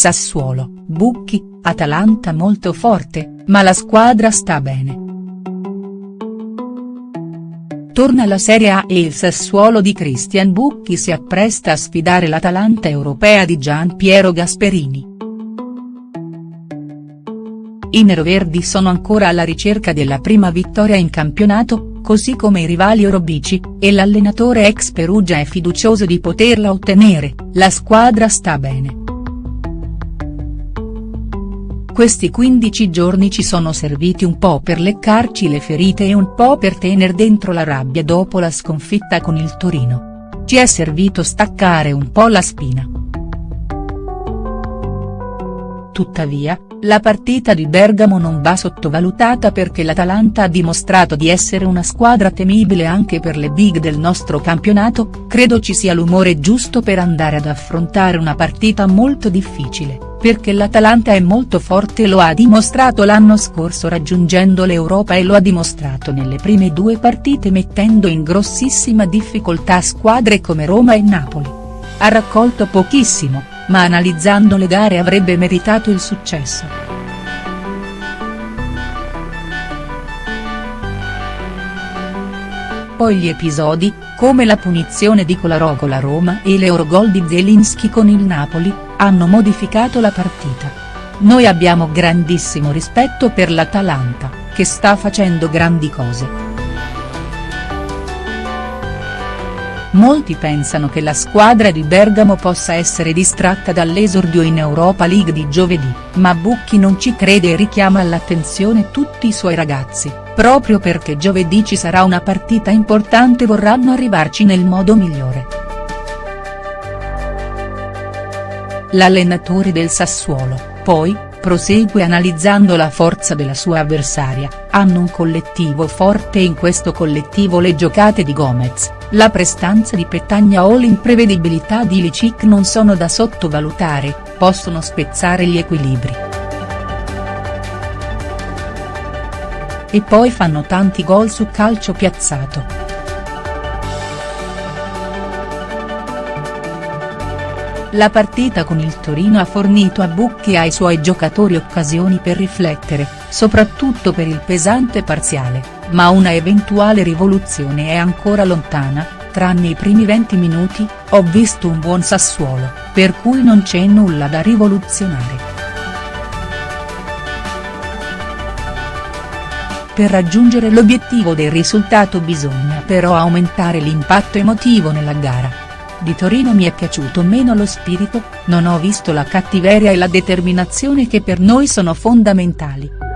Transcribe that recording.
Sassuolo, Bucchi, Atalanta molto forte, ma la squadra sta bene. Torna la Serie A e il Sassuolo di Christian Bucchi si appresta a sfidare l'Atalanta europea di Gian Piero Gasperini. I neroverdi sono ancora alla ricerca della prima vittoria in campionato, così come i rivali orobici, e l'allenatore ex Perugia è fiducioso di poterla ottenere, la squadra sta bene. Questi 15 giorni ci sono serviti un po' per leccarci le ferite e un po' per tener dentro la rabbia dopo la sconfitta con il Torino. Ci è servito staccare un po' la spina. Tuttavia, la partita di Bergamo non va sottovalutata perché l'Atalanta ha dimostrato di essere una squadra temibile anche per le big del nostro campionato, credo ci sia l'umore giusto per andare ad affrontare una partita molto difficile, perché l'Atalanta è molto forte e lo ha dimostrato l'anno scorso raggiungendo l'Europa e lo ha dimostrato nelle prime due partite mettendo in grossissima difficoltà squadre come Roma e Napoli. Ha raccolto pochissimo, ma analizzando le gare avrebbe meritato il successo. Poi gli episodi, come la punizione di Kolarov con la Roma e l'Eurogol di Zelinski con il Napoli, hanno modificato la partita. Noi abbiamo grandissimo rispetto per l'Atalanta, che sta facendo grandi cose. Molti pensano che la squadra di Bergamo possa essere distratta dall'esordio in Europa League di giovedì, ma Bucchi non ci crede e richiama all'attenzione tutti i suoi ragazzi, proprio perché giovedì ci sarà una partita importante vorranno arrivarci nel modo migliore. L'allenatore del Sassuolo, poi, prosegue analizzando la forza della sua avversaria, hanno un collettivo forte e in questo collettivo le giocate di Gomez, la prestanza di Petagna o l'imprevedibilità di Licic non sono da sottovalutare, possono spezzare gli equilibri. E poi fanno tanti gol su calcio piazzato. La partita con il Torino ha fornito a Bucchi e ai suoi giocatori occasioni per riflettere, soprattutto per il pesante parziale, ma una eventuale rivoluzione è ancora lontana, tranne i primi 20 minuti, ho visto un buon Sassuolo, per cui non c'è nulla da rivoluzionare. Per raggiungere l'obiettivo del risultato bisogna però aumentare l'impatto emotivo nella gara di Torino mi è piaciuto meno lo spirito, non ho visto la cattiveria e la determinazione che per noi sono fondamentali.